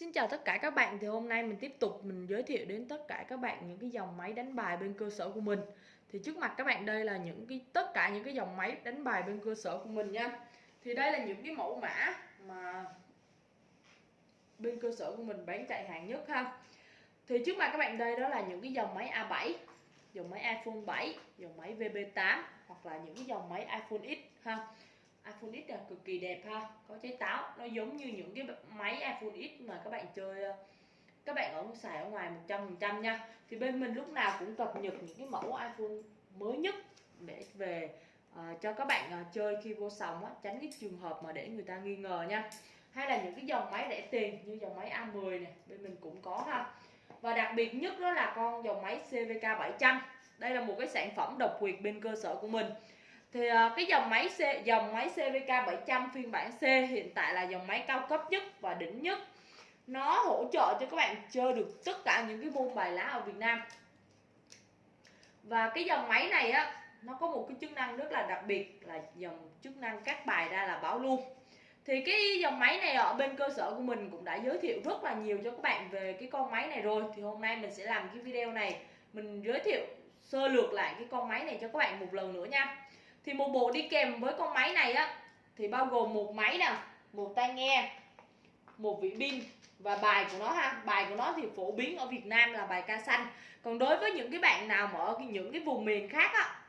Xin chào tất cả các bạn, thì hôm nay mình tiếp tục mình giới thiệu đến tất cả các bạn những cái dòng máy đánh bài bên cơ sở của mình. Thì trước mặt các bạn đây là những cái, tất cả những cái dòng máy đánh bài bên cơ sở của mình nha. Thì đây là những cái mẫu mã mà bên cơ sở của mình bán chạy hàng nhất ha. Thì trước mặt các bạn đây đó là những cái dòng máy A7 dòng máy iPhone 7 dòng máy VB8 hoặc là những cái dòng máy iPhone X ha iPhone X là cực kỳ đẹp ha. Có trái táo. Nó giống như những cái máy iPhone X mà các bạn chơi ờ, các bạn ở xài ở ngoài 100% nha. Thì bên mình lúc nào cũng cập nhật những cái mẫu iPhone mới nhất để về uh, cho các bạn uh, chơi khi vô sòng á, tránh cái trường hợp mà để người ta nghi ngờ nha. Hay là những cái dòng máy rẻ tiền như dòng máy A10 này bên mình cũng có ha. Và đặc biệt nhất đó là con dòng máy CVK 700 đây là một cái sản phẩm độc quyền bên cơ sở của mình thì uh, cái dòng máy C, dòng máy CVK 700 phiên bản C hiện tại là dòng máy cao cấp nhất và đỉnh nhất. Nó hỗ trợ cho các bạn chơi được tất cả những cái môn bài lá ở Việt Nam. Và cái dòng máy này á nó có một cái chức năng rất là đặc biệt là dòng chức năng cắt bài ra là báo luôn. Thì cái dòng máy này ở bên cơ sở của mình cũng đã giới thiệu rất là nhiều cho các bạn về cái con máy này rồi. Thì hôm nay mình sẽ làm cái video này mình giới thiệu sơ lược lại cái con máy này cho các bạn một lần nữa nha thì một bộ đi kèm với con máy này á thì bao gồm một máy nè một tai nghe một vị pin và bài của nó ha. Bài của nó thì phổ biến ở Việt Nam là bài ca xanh còn đối với những cái bạn nào mà ở những cái vùng miền khác á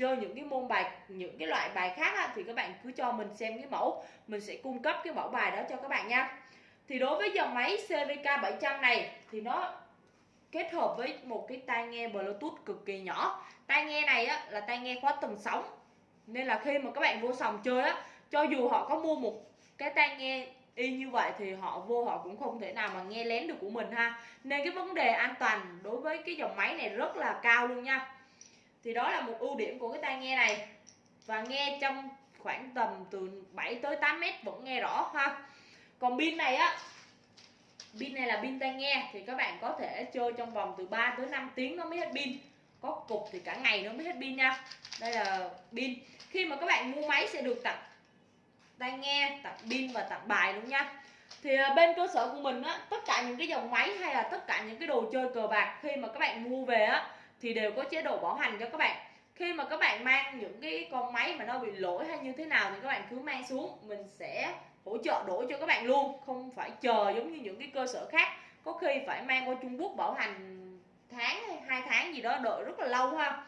chơi những cái môn bài những cái loại bài khác á, thì các bạn cứ cho mình xem cái mẫu. Mình sẽ cung cấp cái mẫu bài đó cho các bạn nha. Thì đối với dòng máy CVK 700 này thì nó kết hợp với một cái tai nghe Bluetooth cực kỳ nhỏ. Tai nghe này á, là tai nghe khóa tầng sóng nên là khi mà các bạn vô sòng chơi á, cho dù họ có mua một cái tai nghe y như vậy thì họ vô họ cũng không thể nào mà nghe lén được của mình ha. Nên cái vấn đề an toàn đối với cái dòng máy này rất là cao luôn nha. Thì đó là một ưu điểm của cái tai nghe này. Và nghe trong khoảng tầm từ 7 tới 8 mét vẫn nghe rõ ha. Còn pin này á, pin này là pin tai nghe, thì các bạn có thể chơi trong vòng từ 3 tới 5 tiếng nó mới hết pin. Có cục thì cả ngày nó mới hết pin nha. Đây là pin khi mà các bạn mua máy sẽ được tặng tai nghe tặng pin và tặng bài luôn nha. Thì à, bên cơ sở của mình á, tất cả những cái dòng máy hay là tất cả những cái đồ chơi cờ bạc khi mà các bạn mua về á, thì đều có chế độ bảo hành cho các bạn. Khi mà các bạn mang những cái con máy mà nó bị lỗi hay như thế nào thì các bạn cứ mang xuống, mình sẽ hỗ trợ đổi cho các bạn luôn, không phải chờ giống như những cái cơ sở khác. Có khi phải mang qua Trung Quốc bảo hành tháng hay hai tháng gì đó, đợi rất là lâu ha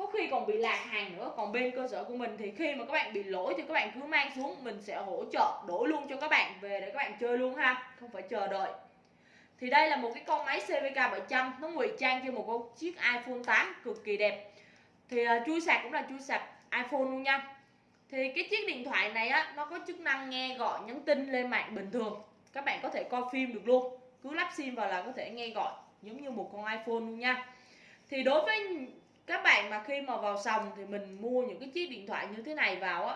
có khi còn bị lạc hàng nữa. Còn bên cơ sở của mình thì khi mà các bạn bị lỗi thì các bạn cứ mang xuống. Mình sẽ hỗ trợ đổi luôn cho các bạn. Về để các bạn chơi luôn ha. Không phải chờ đợi. Thì đây là một cái con máy CVK 700 nó ngụy trang cho một con chiếc iPhone 8 cực kỳ đẹp. Thì uh, chui sạc cũng là chui sạc iPhone luôn nha. Thì cái chiếc điện thoại này á nó có chức năng nghe gọi nhắn tin lên mạng bình thường. Các bạn có thể coi phim được luôn. Cứ lắp sim vào là có thể nghe gọi giống như một con iPhone luôn nha. Thì đối với các bạn mà khi mà vào sòng thì mình mua những cái chiếc điện thoại như thế này vào á,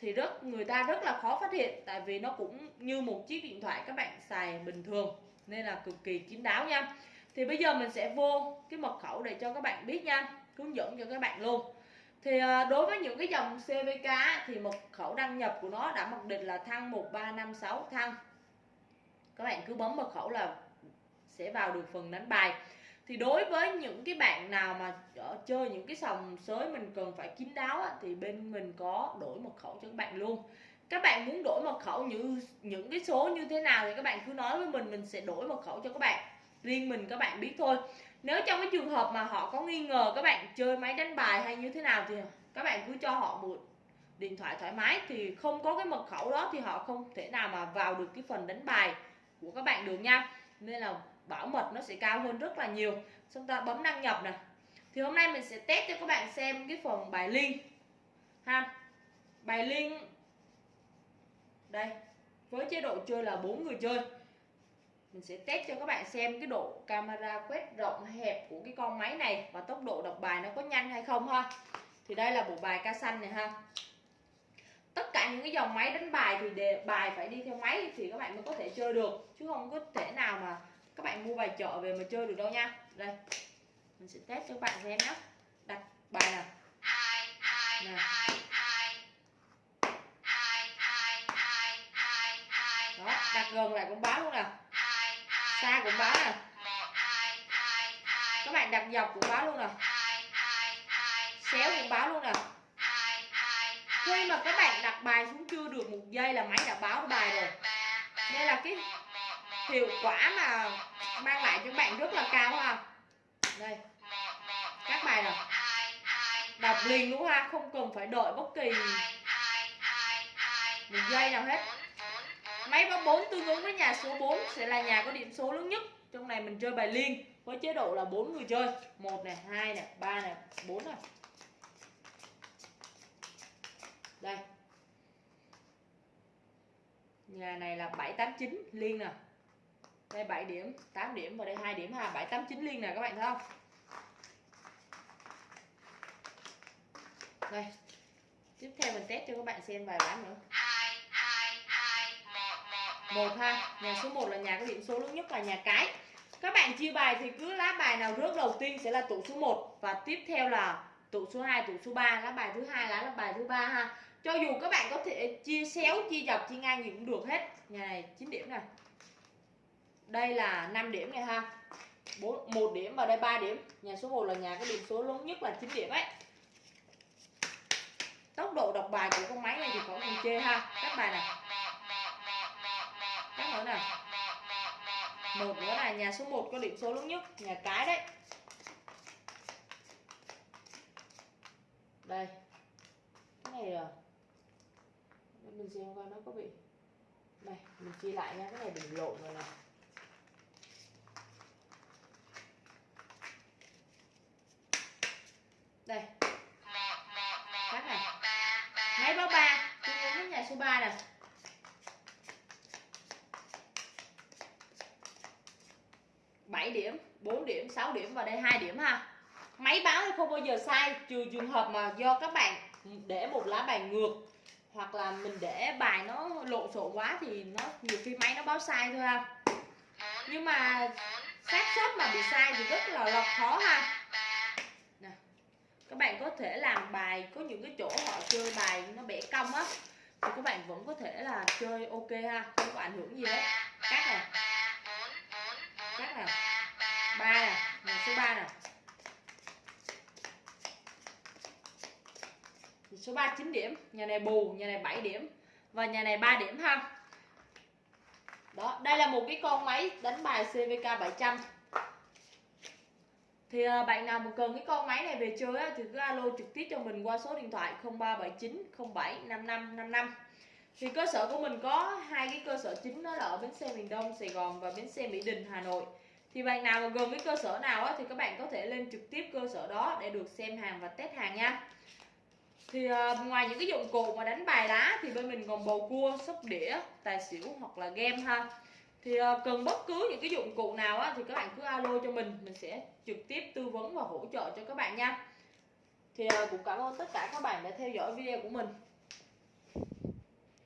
thì rất, người ta rất là khó phát hiện, tại vì nó cũng như một chiếc điện thoại các bạn xài bình thường, nên là cực kỳ kín đáo nha. Thì bây giờ mình sẽ vô cái mật khẩu để cho các bạn biết nha, hướng dẫn cho các bạn luôn. Thì ờ, đối với những cái dòng CVK thì mật khẩu đăng nhập của nó đã mặc định là thăng 1356 thăng. Các bạn cứ bấm mật khẩu là sẽ vào được phần đánh bài thì đối với những cái bạn nào mà ờ, chơi những cái sòng sới mình cần phải kín đáo á, thì bên mình có đổi mật khẩu cho các bạn luôn. Các bạn muốn đổi mật khẩu như những cái số như thế nào thì các bạn cứ nói với mình mình sẽ đổi mật khẩu cho các bạn. Riêng mình các bạn biết thôi. Nếu trong cái trường hợp mà họ có nghi ngờ các bạn chơi máy đánh bài hay như thế nào thì các bạn cứ cho họ một điện thoại thoải mái. Thì không có cái mật khẩu đó thì họ không thể nào mà vào được cái phần đánh bài của các bạn được nha. Nên là bảo mật nó sẽ cao hơn rất là nhiều. Chúng ta bấm đăng nhập này. thì hôm nay mình sẽ test cho các bạn xem cái phần bài liên ha bài liên đây với chế độ chơi là bốn người chơi. Mình sẽ test cho các bạn xem cái độ camera quét rộng hẹp của cái con máy này và tốc độ đọc bài nó có nhanh hay không ha. Thì đây là bộ bài ca xanh này ha. Tất cả những cái dòng máy đánh bài thì đề, bài phải đi theo máy thì các bạn mới có thể chơi được chứ không có thể nào mà các bạn mua bài chợ về mà chơi được đâu nha. Đây mình sẽ test cho các bạn xem nhé đặt bài nào? Hai hai Nè. hai hai. Hai hai hai hai hai đó đặt gần lại cũng báo luôn nè hai xa cũng báo nè hai hai hai. Các bạn đặt dọc cũng báo luôn nè hai hai hai xéo cũng báo luôn nè hai hai khi mà các bạn đặt bài xuống chưa được một giây là máy đã báo bài rồi. Nên là cái hiệu quả mà mang lại cho các bạn rất là cao ha. Đây. Các bài nè đọc liền luôn ha, không cần phải đợi bất kỳ một giây nào hết. Máy báo 4 tương ứng với nhà số 4 sẽ là nhà có điểm số lớn nhất. Trong này mình chơi bài liên với chế độ là bốn người chơi. Một này, hai này, ba này, bốn này. Đây. Nhà này là 789 liên nè đây 7 điểm 8 điểm và đây 2 điểm ha. 789 liên nè các bạn thấy không? Đây tiếp theo mình test cho các bạn xem vài ván nữa. Một ha. nhà số 1 là nhà có điểm số lớn nhất là nhà cái. Các bạn chia bài thì cứ lá bài nào rớt đầu tiên sẽ là tụ số 1 và tiếp theo là tụ số 2 tụ số 3 lá bài thứ hai lá là bài thứ ba ha. Cho dù các bạn có thể chia xéo chia dọc chia ngang gì cũng được hết. Nhà này 9 điểm này đây là 5 điểm này ha. 4, 1 điểm và đây 3 điểm. Nhà số 1 là nhà có điểm số lớn nhất là 9 điểm ấy. Tốc độ đọc bài của con máy này thì có mình chê ha. Các bài này các nữa nè một nữa là nhà số 1 có điểm số lớn nhất. Nhà cái đấy. Đây. Cái này là mình xem coi nó có bị đây mình chia lại nha. Cái này đừng lộn rồi này đây các này máy báo ba. Tương ứng với nhà số 3 nè bảy điểm 4 điểm 6 điểm và đây hai điểm ha. Máy báo thì không bao giờ sai trừ trường hợp mà do các bạn để một lá bài ngược hoặc là mình để bài nó lộn xộn quá thì nó nhiều khi máy nó báo sai thôi ha. Nhưng mà xác suất mà bị sai thì rất là, là khó ha. Nè các bạn có thể làm bài có những cái chỗ họ chơi bài nó bẻ cong á thì các bạn vẫn có thể là chơi ok ha, không có ảnh hưởng gì hết. Cắt này cắt này ba nè nhà số 3 nè. Số 3 9 điểm, nhà này bù, nhà này 7 điểm và nhà này 3 điểm ha. Đó, đây là một cái con máy đánh bài CVK 700 thì à, bạn nào mà cần cái con máy này về chơi á, thì cứ alo trực tiếp cho mình qua số điện thoại 0379 07 5555 thì cơ sở của mình có hai cái cơ sở chính đó là ở bến xe miền Đông Sài Gòn và bến xe Mỹ Đình Hà Nội. Thì bạn nào mà gần cái cơ sở nào á, thì các bạn có thể lên trực tiếp cơ sở đó để được xem hàng và test hàng nha. Thì uh, ngoài những cái dụng cụ mà đánh bài lá thì bên mình còn bầu cua sóc đĩa tài xỉu hoặc là game ha thì ờ, cần bất cứ những cái dụng cụ nào á, thì các bạn cứ alo cho mình. Mình sẽ trực tiếp tư vấn và hỗ trợ cho các bạn nha. Thì ờ, cũng cảm ơn tất cả các bạn đã theo dõi video của mình.